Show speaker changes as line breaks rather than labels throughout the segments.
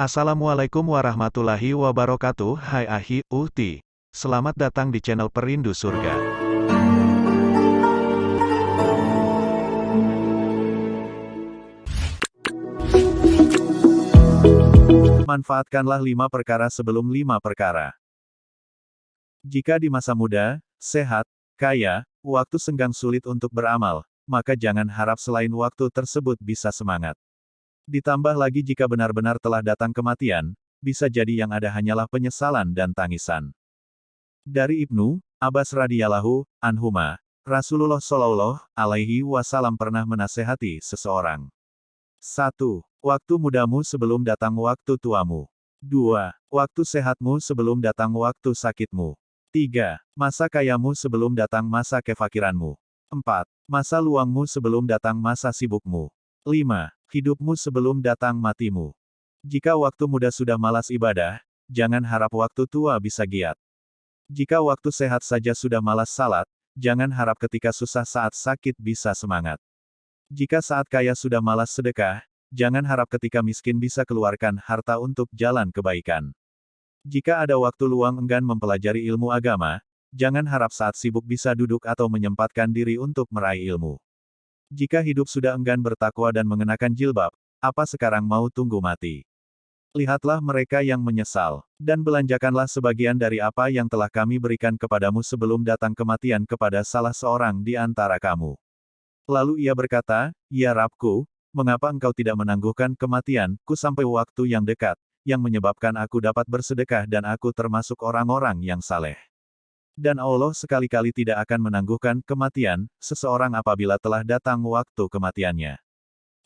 Assalamualaikum warahmatullahi wabarakatuh Hai Ahi, Uhti Selamat datang di channel Perindu Surga
Manfaatkanlah lima perkara sebelum lima perkara. Jika di masa muda, sehat, kaya, waktu senggang sulit untuk beramal, maka jangan harap selain waktu tersebut bisa semangat. Ditambah lagi jika benar-benar telah datang kematian, bisa jadi yang ada hanyalah penyesalan dan tangisan. Dari Ibnu Abbas radhiyallahu anhuma, Rasulullah shallallahu alaihi wasallam pernah menasehati seseorang. 1. Waktu mudamu sebelum datang waktu tuamu. 2. Waktu sehatmu sebelum datang waktu sakitmu. 3. Masa kayamu sebelum datang masa kefakiranmu. 4. Masa luangmu sebelum datang masa sibukmu. 5. Hidupmu sebelum datang matimu. Jika waktu muda sudah malas ibadah, jangan harap waktu tua bisa giat. Jika waktu sehat saja sudah malas salat, jangan harap ketika susah saat sakit bisa semangat. Jika saat kaya sudah malas sedekah, jangan harap ketika miskin bisa keluarkan harta untuk jalan kebaikan. Jika ada waktu luang enggan mempelajari ilmu agama, jangan harap saat sibuk bisa duduk atau menyempatkan diri untuk meraih ilmu. Jika hidup sudah enggan bertakwa dan mengenakan jilbab, apa sekarang mau tunggu mati? Lihatlah mereka yang menyesal, dan belanjakanlah sebagian dari apa yang telah kami berikan kepadamu sebelum datang kematian kepada salah seorang di antara kamu. Lalu ia berkata, Ya Rabku, mengapa engkau tidak menangguhkan kematianku sampai waktu yang dekat, yang menyebabkan aku dapat bersedekah dan aku termasuk orang-orang yang saleh. Dan Allah sekali-kali tidak akan menangguhkan kematian, seseorang apabila telah datang waktu kematiannya.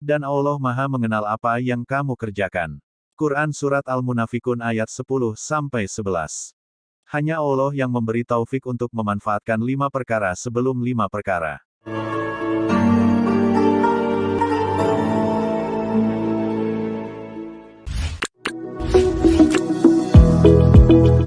Dan Allah maha mengenal apa yang kamu kerjakan. Quran Surat Al-Munafikun ayat 10-11 Hanya Allah yang memberi taufik untuk memanfaatkan lima perkara sebelum lima perkara.